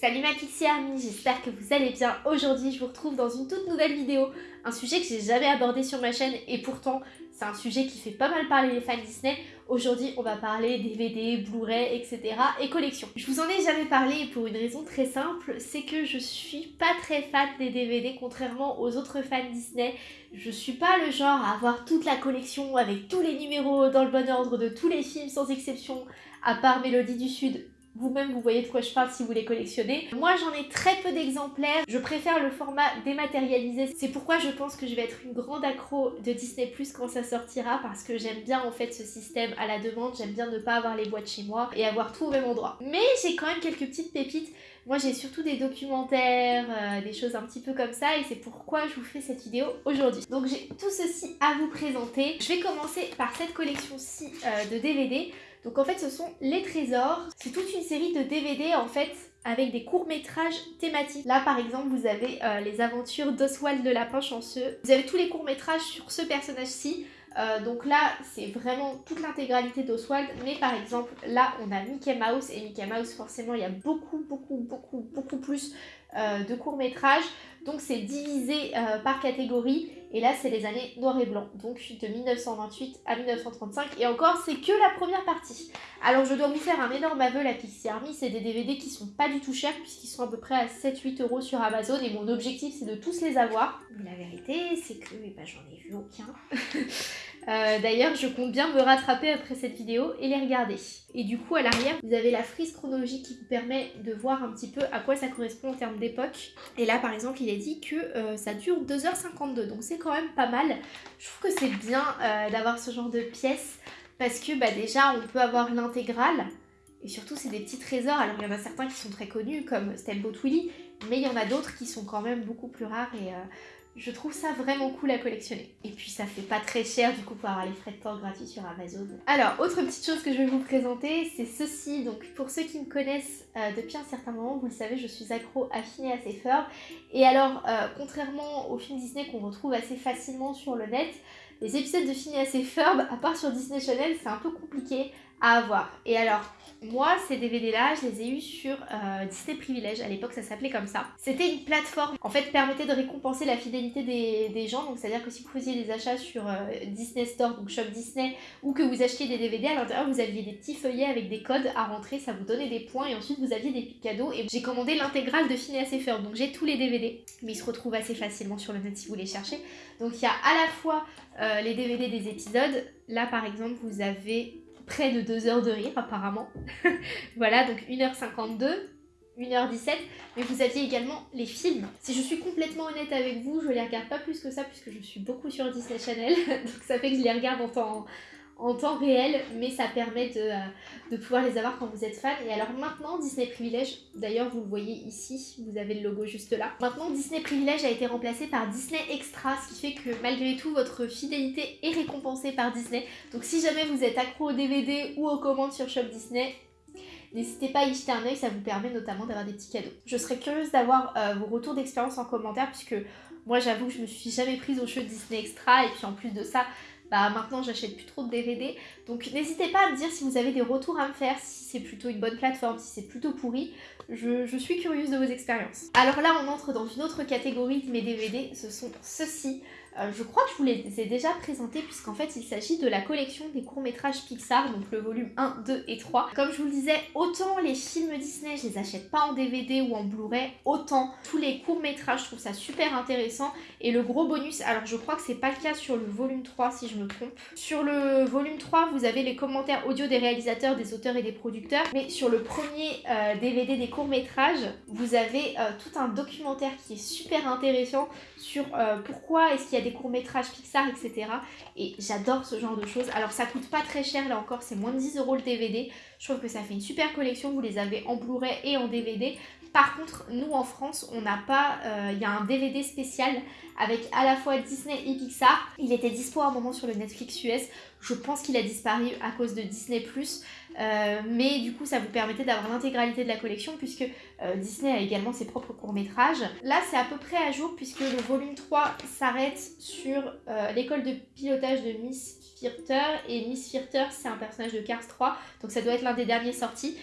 Salut ma Pixie Army, j'espère que vous allez bien. Aujourd'hui, je vous retrouve dans une toute nouvelle vidéo, un sujet que j'ai jamais abordé sur ma chaîne et pourtant, c'est un sujet qui fait pas mal parler les fans Disney. Aujourd'hui, on va parler DVD, Blu-ray, etc. et collections. Je vous en ai jamais parlé pour une raison très simple, c'est que je suis pas très fan des DVD, contrairement aux autres fans Disney. Je suis pas le genre à avoir toute la collection avec tous les numéros dans le bon ordre de tous les films sans exception, à part Mélodie du Sud vous-même, vous voyez de quoi je parle si vous les collectionnez. Moi, j'en ai très peu d'exemplaires. Je préfère le format dématérialisé. C'est pourquoi je pense que je vais être une grande accro de Disney Plus quand ça sortira parce que j'aime bien en fait ce système à la demande. J'aime bien ne pas avoir les boîtes chez moi et avoir tout au même endroit. Mais j'ai quand même quelques petites pépites. Moi, j'ai surtout des documentaires, euh, des choses un petit peu comme ça et c'est pourquoi je vous fais cette vidéo aujourd'hui. Donc, j'ai tout ceci à vous présenter. Je vais commencer par cette collection-ci euh, de DVD. Donc en fait ce sont les trésors. C'est toute une série de DVD en fait avec des courts-métrages thématiques. Là par exemple vous avez euh, les aventures d'Oswald le lapin chanceux. Vous avez tous les courts-métrages sur ce personnage-ci. Euh, donc là, c'est vraiment toute l'intégralité d'Oswald, mais par exemple, là, on a Mickey Mouse, et Mickey Mouse, forcément, il y a beaucoup, beaucoup, beaucoup, beaucoup plus euh, de courts-métrages. Donc c'est divisé par catégorie. Et là, c'est les années noir et blanc. Donc de 1928 à 1935. Et encore, c'est que la première partie. Alors je dois vous faire un énorme aveu, la Pixie Army. C'est des DVD qui sont pas du tout chers puisqu'ils sont à peu près à 7-8 euros sur Amazon. Et mon objectif, c'est de tous les avoir. Mais la vérité, c'est que eh ben, j'en ai vu aucun. Euh, d'ailleurs, je compte bien me rattraper après cette vidéo et les regarder. Et du coup, à l'arrière, vous avez la frise chronologique qui vous permet de voir un petit peu à quoi ça correspond en termes d'époque. Et là, par exemple, il est dit que euh, ça dure 2h52, donc c'est quand même pas mal. Je trouve que c'est bien euh, d'avoir ce genre de pièces parce que bah, déjà, on peut avoir l'intégrale. Et surtout, c'est des petits trésors. Alors, il y en a certains qui sont très connus, comme Steamboat Willie, mais il y en a d'autres qui sont quand même beaucoup plus rares et je trouve ça vraiment cool à collectionner. Et puis ça fait pas très cher du coup pour avoir les frais de port gratuits sur Amazon. Alors, autre petite chose que je vais vous présenter, c'est ceci. Donc pour ceux qui me connaissent euh, depuis un certain moment, vous le savez, je suis accro à Phineas et Ferb. Et alors, euh, contrairement aux films Disney qu'on retrouve assez facilement sur le net, les épisodes de Phineas et Ferb, à part sur Disney Channel, c'est un peu compliqué à avoir. Et alors, moi, ces DVD-là, je les ai eus sur euh, Disney Privilège. À l'époque, ça s'appelait comme ça. C'était une plateforme, en fait, permettait de récompenser la fidélité des, gens. Donc, c'est-à-dire que si vous faisiez des achats sur euh, Disney Store, donc Shop Disney, ou que vous achetiez des DVD, à l'intérieur, vous aviez des petits feuillets avec des codes à rentrer. Ça vous donnait des points et ensuite, vous aviez des cadeaux. Et j'ai commandé l'intégrale de Phineas et Ferb. Donc, j'ai tous les DVD. Mais ils se retrouvent assez facilement sur le net si vous les cherchez. Donc, il y a à la fois euh, les DVD des épisodes. Là, par exemple, vous avez près de 2 heures de rire apparemment. voilà, donc 1h52, 1h17, mais vous aviez également les films. Si je suis complètement honnête avec vous, je les regarde pas plus que ça puisque je suis beaucoup sur Disney Channel, donc ça fait que je les regarde en temps, en temps réel, mais ça permet de, euh, de, pouvoir les avoir quand vous êtes fan. Et alors maintenant, Disney Privilège, d'ailleurs vous le voyez ici, vous avez le logo juste là. Maintenant, Disney Privilège a été remplacé par Disney Extra, ce qui fait que malgré tout, votre fidélité est récompensée par Disney. Donc si jamais vous êtes accro au DVD ou aux commandes sur Shop Disney, N'hésitez pas à y jeter un oeil, ça vous permet notamment d'avoir des petits cadeaux. Je serais curieuse d'avoir euh, vos retours d'expérience en commentaire puisque moi j'avoue que je me suis jamais prise au jeu Disney Extra et puis en plus de ça, bah maintenant j'achète plus trop de DVD. Donc n'hésitez pas à me dire si vous avez des retours à me faire, si c'est plutôt une bonne plateforme, si c'est plutôt pourri. Je, suis curieuse de vos expériences. Alors là on entre dans une autre catégorie de mes DVD, ce sont ceux-ci. Euh, je crois que je vous les ai déjà présentés puisqu'en fait il s'agit de la collection des courts-métrages Pixar, donc le volume 1, 2 et 3. Comme je vous le disais, autant les films Disney je les achète pas en DVD ou en Blu-ray, autant tous les courts-métrages je trouve ça super intéressant. Et le gros bonus, alors je crois que c'est pas le cas sur le volume 3 si je trompe. Sur le volume 3 vous avez les commentaires audio des réalisateurs, des auteurs et des producteurs. Mais sur le premier DVD euh, des courts-métrages, vous avez euh, tout un documentaire qui est super intéressant sur pourquoi est-ce qu'il y a des courts-métrages Pixar, etc. Et j'adore ce genre de choses. Alors ça coûte pas très cher, là encore, c'est moins de 10 euros le DVD. Je trouve que ça fait une super collection, vous les avez en Blu-ray et en DVD. Par contre, nous en France, on n'a pas... Euh, il y a un DVD spécial avec à la fois Disney et Pixar. Il était dispo à un moment sur le Netflix US. Je pense qu'il a disparu à cause de Disney+. Euh, mais du coup, ça vous permettait d'avoir l'intégralité de la collection puisque euh, Disney a également ses propres courts-métrages. Là, c'est à peu près à jour puisque le volume 3 s'arrête sur l'école de pilotage de Miss Firter. Et Miss Firter, c'est un personnage de Cars 3, donc ça doit être l'un des derniers sortis.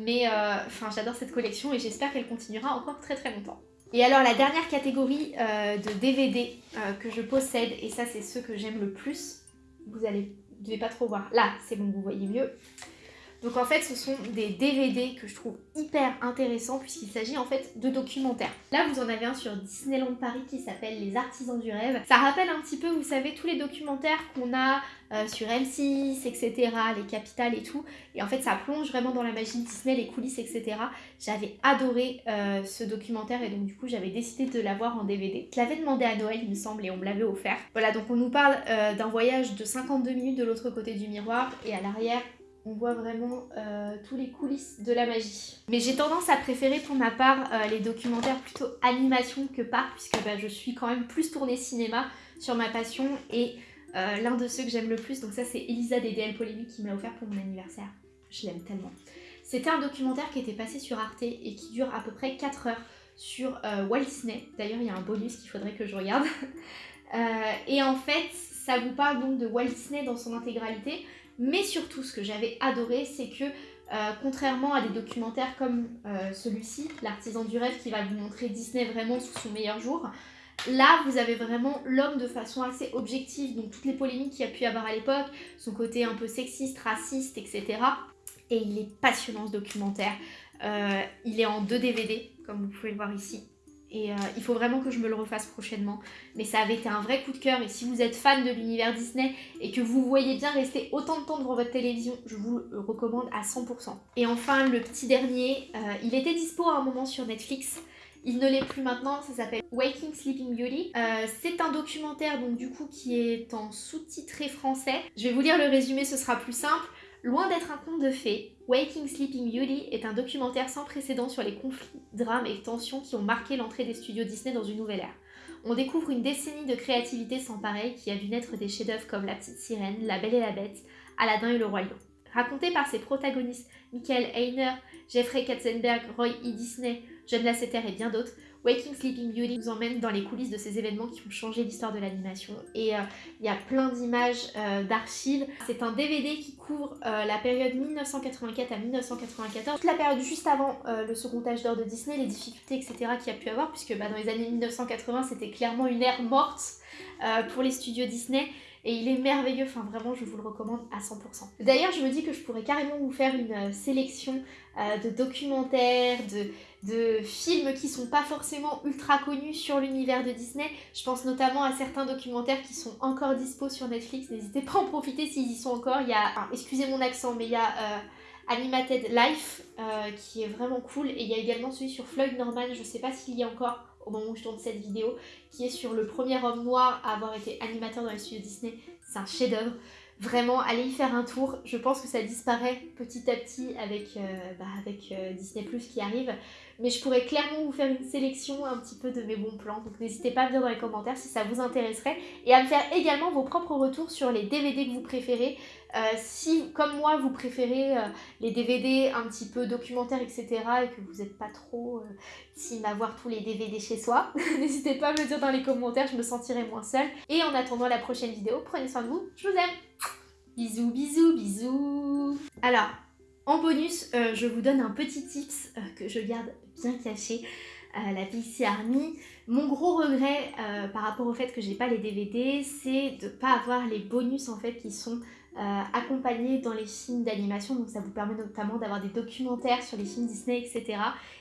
Mais enfin j'adore cette collection et j'espère qu'elle continuera encore très très longtemps. Et alors la dernière catégorie de DVD que je possède, et ça c'est ceux que j'aime le plus, vous allez, devez pas trop voir, là c'est bon vous voyez mieux, donc en fait ce sont des DVD que je trouve hyper intéressants puisqu'il s'agit en fait de documentaires. Là vous en avez un sur Disneyland Paris qui s'appelle Les Artisans du Rêve. Ça rappelle un petit peu vous savez tous les documentaires qu'on a euh, sur M6 etc, les capitales et tout. Et en fait ça plonge vraiment dans la magie Disney, les coulisses etc. J'avais adoré euh, ce documentaire et donc du coup j'avais décidé de l'avoir en DVD. Je l'avais demandé à Noël il me semble et on me l'avait offert. Voilà donc on nous parle euh, d'un voyage de 52 minutes de l'autre côté du miroir et à l'arrière on voit vraiment euh, tous les coulisses de la magie. Mais j'ai tendance à préférer pour ma part euh, les documentaires plutôt animation que par, puisque bah, je suis quand même plus tournée cinéma sur ma passion et euh, l'un de ceux que j'aime le plus, donc ça c'est Elisa des DL Polémique qui me l'a offert pour mon anniversaire. Je l'aime tellement. C'était un documentaire qui était passé sur Arte et qui dure à peu près 4 heures sur Walt Disney. D'ailleurs il y a un bonus qu'il faudrait que je regarde. et en fait ça vous parle donc de Walt Disney dans son intégralité, mais surtout, ce que j'avais adoré, c'est que euh, contrairement à des documentaires comme euh, celui-ci, L'artisan du rêve qui va vous montrer Disney vraiment sous son meilleur jour, là vous avez vraiment l'homme de façon assez objective, donc toutes les polémiques qu'il y a pu avoir à l'époque, son côté un peu sexiste, raciste, etc. Et il est passionnant ce documentaire. Euh, il est en deux DVD, comme vous pouvez le voir ici. Et euh, il faut vraiment que je me le refasse prochainement. Mais ça avait été un vrai coup de cœur. Et si vous êtes fan de l'univers Disney et que vous voyez bien rester autant de temps devant votre télévision, je vous le recommande à 100%. Et enfin, le petit dernier, euh, il était dispo à un moment sur Netflix. Il ne l'est plus maintenant, ça s'appelle Waking Sleeping Beauty. Euh, c'est un documentaire donc du coup qui est en sous-titré français. Je vais vous lire le résumé, ce sera plus simple. Loin d'être un conte de fées, Waking Sleeping Beauty est un documentaire sans précédent sur les conflits, drames et tensions qui ont marqué l'entrée des studios Disney dans une nouvelle ère. On découvre une décennie de créativité sans pareil qui a vu naître des chefs-d'œuvre comme La Petite Sirène, La Belle et la Bête, Aladdin et le Lion. Raconté par ses protagonistes Michael Heiner, Jeffrey Katzenberg, Roy E. Disney, John Lasseter et bien d'autres, Waking Sleeping Beauty nous emmène dans les coulisses de ces événements qui ont changé l'histoire de l'animation. Et euh, il y a plein d'images euh, d'archives. C'est un DVD qui couvre euh, la période 1984 à 1994, toute la période juste avant le second âge d'or de Disney, les difficultés etc qu'il y a pu avoir puisque bah, dans les années 1980 c'était clairement une ère morte pour les studios Disney et il est merveilleux, enfin vraiment je vous le recommande à 100%. D'ailleurs je me dis que je pourrais carrément vous faire une sélection de documentaires, de, de films qui sont pas forcément ultra connus sur l'univers de Disney. Je pense notamment à certains documentaires qui sont encore dispo sur Netflix. N'hésitez pas à en profiter s'ils y sont encore. Il y a, excusez mon accent, mais il y a euh, Animated Life euh, qui est vraiment cool. Et il y a également celui sur Floyd Norman, je sais pas s'il y a encore au moment où je tourne cette vidéo, qui est sur le premier homme noir à avoir été animateur dans les studios Disney. C'est un chef-d'œuvre. Vraiment, allez y faire un tour. Je pense que ça disparaît petit à petit avec, euh, bah, euh, Disney Plus qui arrive. Mais je pourrais clairement vous faire une sélection un petit peu de mes bons plans. Donc n'hésitez pas à me dire dans les commentaires si ça vous intéresserait. Et à me faire également vos propres retours sur les DVD que vous préférez. Euh, si, comme moi, vous préférez les DVD un petit peu documentaires, etc. et que vous n'êtes pas trop team à voir tous les DVD chez soi, n'hésitez pas à me dire dans les commentaires, je me sentirai moins seule. Et en attendant la prochaine vidéo, prenez soin de vous, je vous aime Bisous, bisous, bisous Alors, en bonus, euh, je vous donne un petit tips euh, que je garde bien caché. Euh, la PC Army. Mon gros regret par rapport au fait que j'ai pas les DVD, c'est de pas avoir les bonus en fait qui sont accompagnés dans les films d'animation. Donc ça vous permet notamment d'avoir des documentaires sur les films Disney, etc.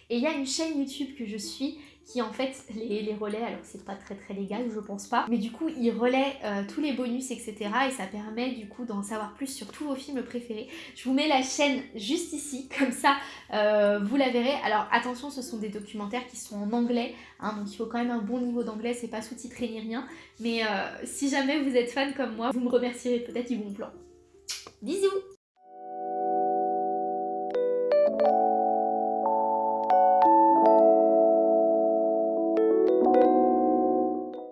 Et il y a une chaîne YouTube que je suis qui en fait les, les relaie, alors c'est pas très très légal, je pense pas, mais du coup il relaie euh, tous les bonus etc et ça permet du coup d'en savoir plus sur tous vos films préférés. Je vous mets la chaîne juste ici, comme ça euh, vous la verrez. Alors attention, ce sont des documentaires qui sont en anglais, hein, donc il faut quand même un bon niveau d'anglais, c'est pas sous-titré ni rien, mais euh, si jamais vous êtes fan comme moi, vous me remercierez peut-être du bon plan. Bisous